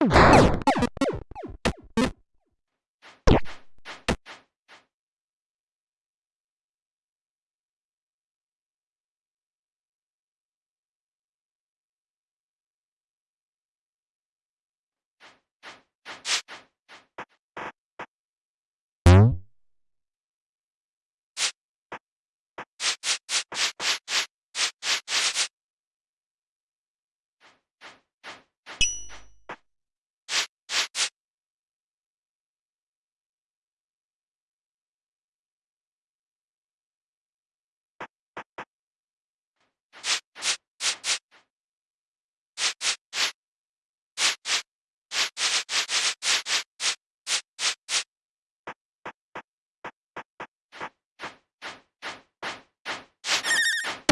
you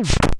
you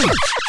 Peace.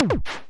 You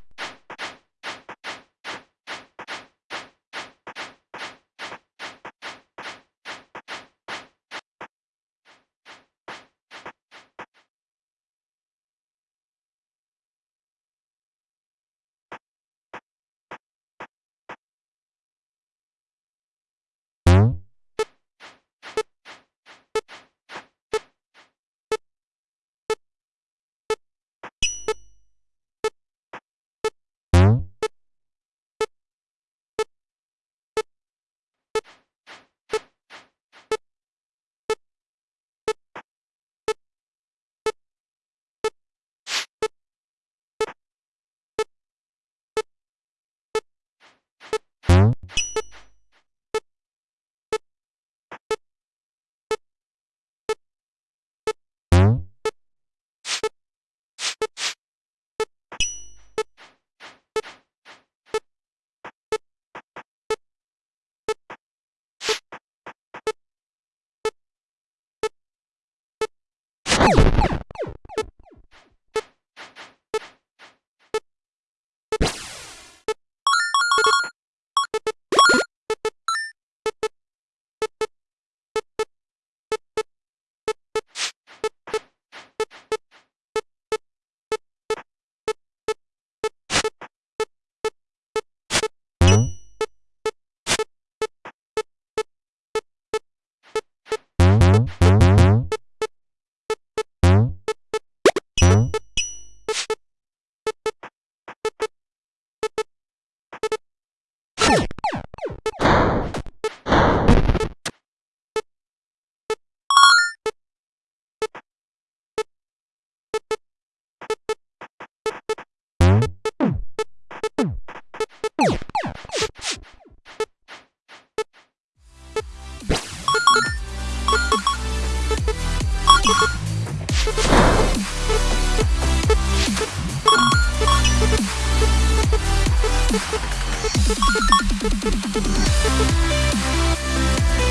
We'll be right back.